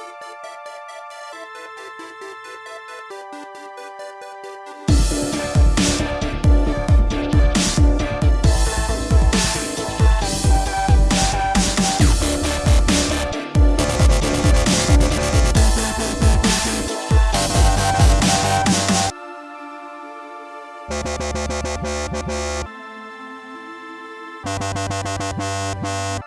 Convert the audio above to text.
We'll be right back.